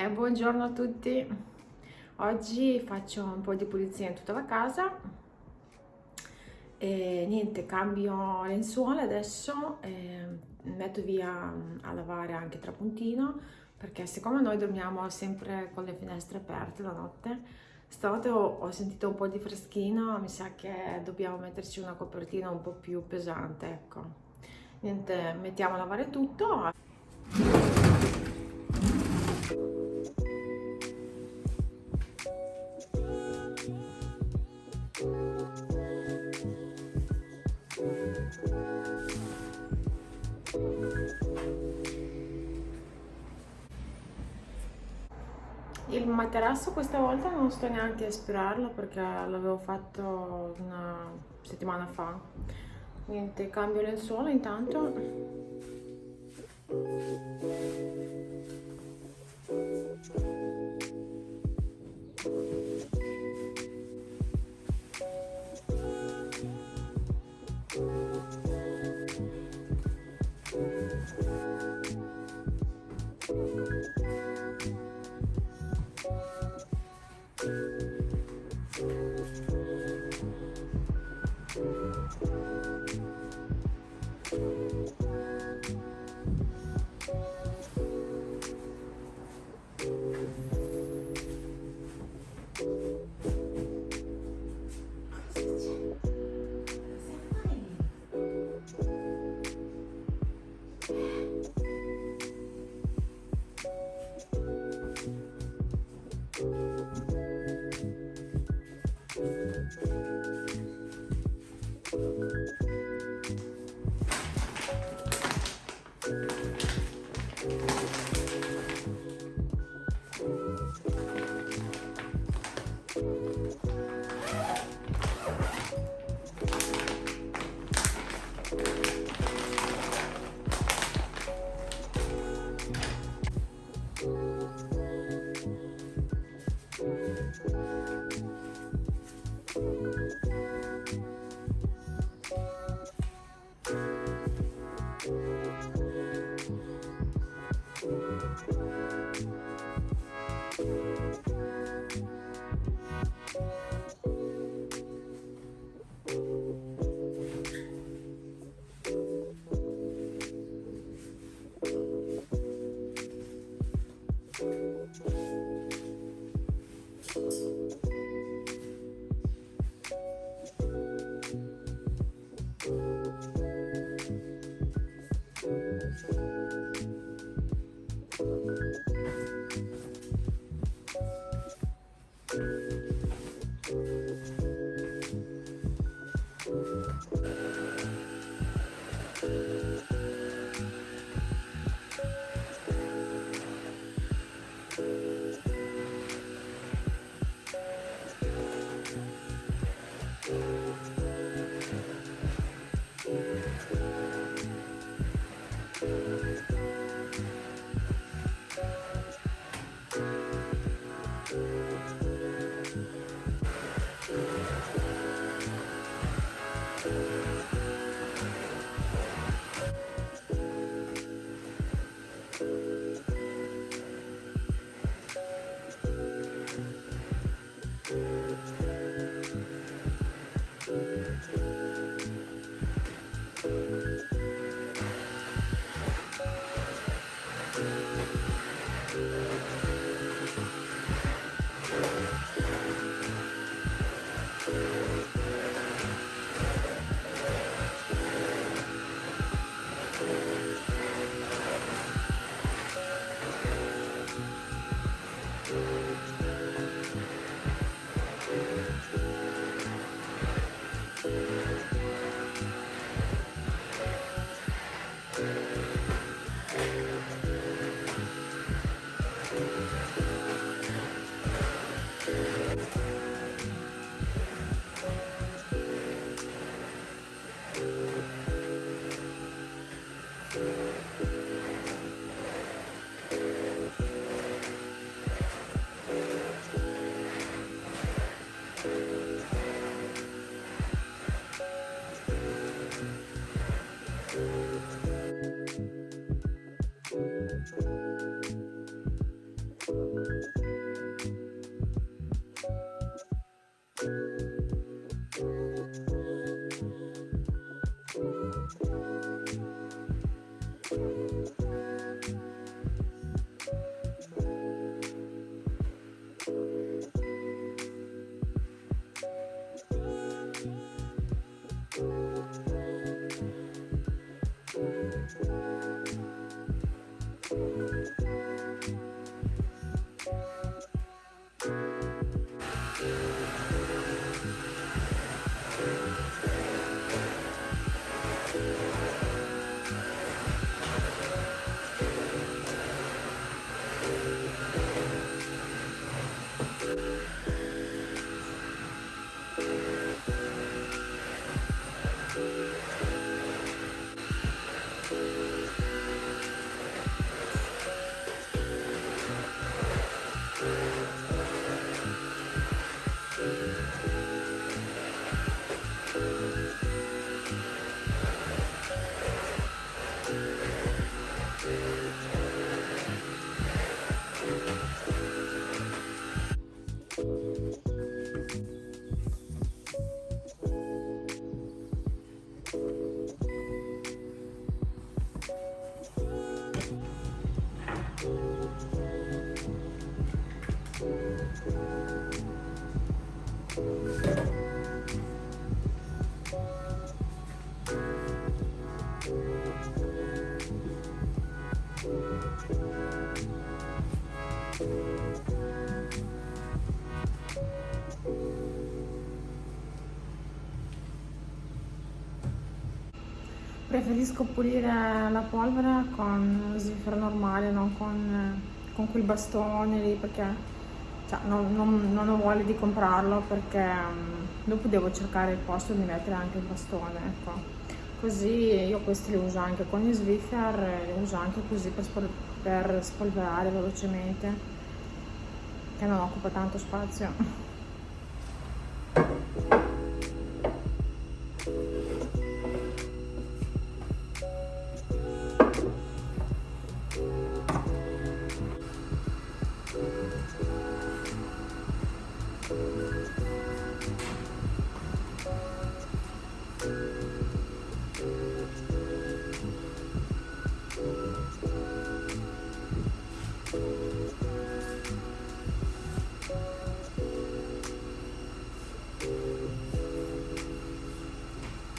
Eh, buongiorno a tutti, oggi faccio un po' di pulizia in tutta la casa e niente, cambio lenzuola adesso e metto via a lavare anche trapuntino perché siccome noi dormiamo sempre con le finestre aperte la notte stanotte ho, ho sentito un po' di freschino, mi sa che dobbiamo metterci una copertina un po' più pesante, ecco. Niente, mettiamo a lavare tutto. Il materasso questa volta non sto neanche a aspirarlo perché l'avevo fatto una settimana fa. Niente, cambio lenzuola intanto. Thank you. Preferisco pulire la polvere con zifero normale, non con, con quel bastone lì perché cioè, non, non, non, ho voglia di comprarlo perché um, dopo devo cercare il posto di mettere anche il bastone, ecco. Così io questi li uso anche con gli Swiffer, li uso anche così per, spol per spolverare velocemente, che non occupa tanto spazio.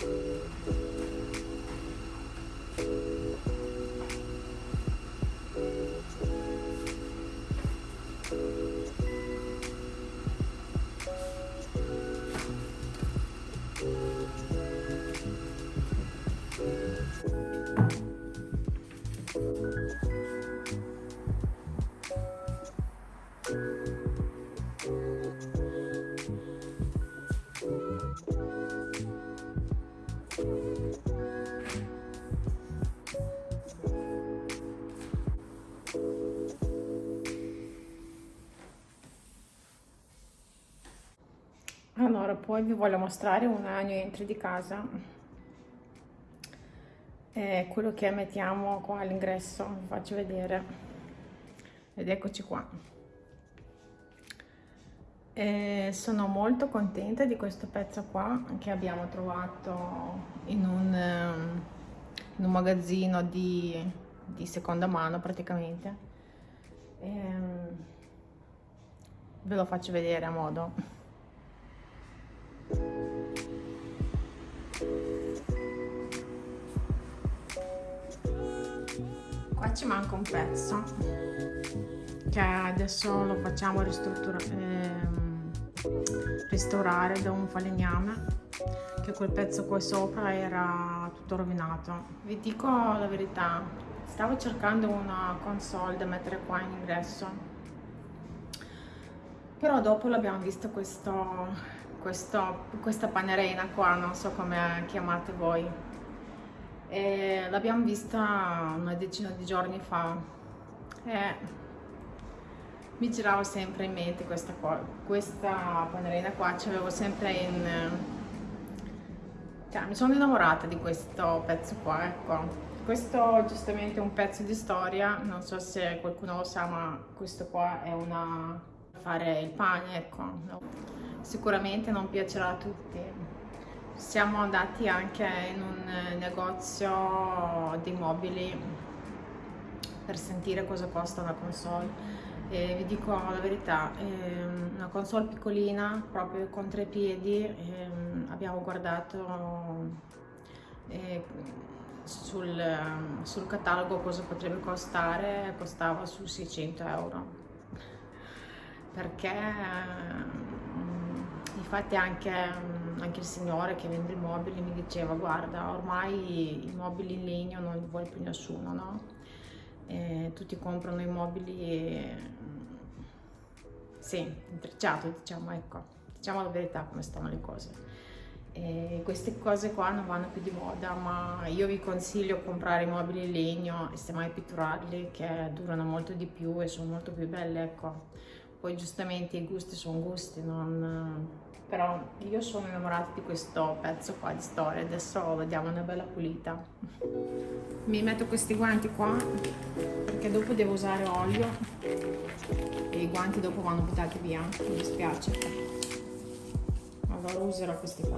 Uh... poi vi voglio mostrare un new entry di casa. È quello che mettiamo qua all'ingresso, vi faccio vedere. Ed eccoci qua. E sono molto contenta di questo pezzo qua che abbiamo trovato in un, ehm, in un magazzino di, di, seconda mano praticamente. E, ehm, ve lo faccio vedere a modo. Qua ci manca un pezzo che adesso lo facciamo ehm, restaurare da un falegname che quel pezzo qua sopra era tutto rovinato. Vi dico la verità, stavo cercando una console da mettere qua in ingresso però dopo l'abbiamo visto questo questo, questa panerena qua, non so come chiamate voi. L'abbiamo vista una decina di giorni fa e mi girava sempre in mente questa, qua, questa panerena qua, c'avevo sempre in... Cioè, mi sono innamorata di questo pezzo qua, ecco. Questo giustamente è un pezzo di storia, non so se qualcuno lo sa, ma questo qua è una... fare il pane, ecco sicuramente non piacerà a tutti. Siamo andati anche in un negozio di mobili per sentire cosa costa una console e vi dico la verità, ehm, una console piccolina, proprio con tre piedi, ehm, abbiamo guardato eh, sul, sul catalogo cosa potrebbe costare, costava su 600 euro perché infatti anche, anche, il signore che vende i mobili mi diceva guarda ormai i mobili in legno non li vuole più nessuno no? E tutti comprano i mobili sì, intrecciato diciamo ecco. Diciamo la verità come stanno le cose. E queste cose qua non vanno più di moda ma io vi consiglio comprare i mobili in legno e semmai pitturarli che durano molto di più e sono molto più belle ecco. Poi giustamente i gusti sono gusti non... però io sono innamorata di questo pezzo qua di storia. Adesso vediamo una bella pulita. Mi metto questi guanti qua perché dopo devo usare olio. E i guanti dopo vanno buttati via mi dispiace. Allora userò questi qua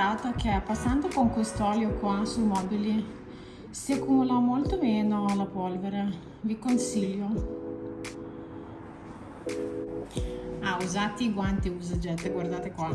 notato che passando con questo olio qua sui mobili si accumula molto meno la polvere. Vi consiglio. Ah usate i guanti usa jet guardate qua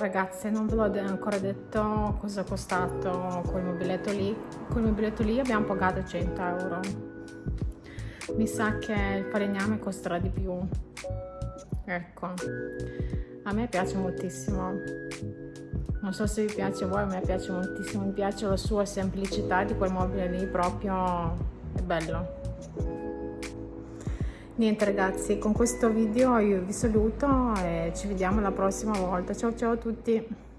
ragazze non ve l'ho ancora detto cosa è costato quel mobiletto lì. Quel mobiletto lì abbiamo pagato 100 euro. Mi sa che il falegname costerà di più. Ecco. A me piace moltissimo. Non so se vi piace a voi, a me piace moltissimo. Mi piace la sua semplicità di quel mobile lì proprio è bello niente ragazzi con questo video io vi saluto e ci vediamo la prossima volta. Ciao ciao a tutti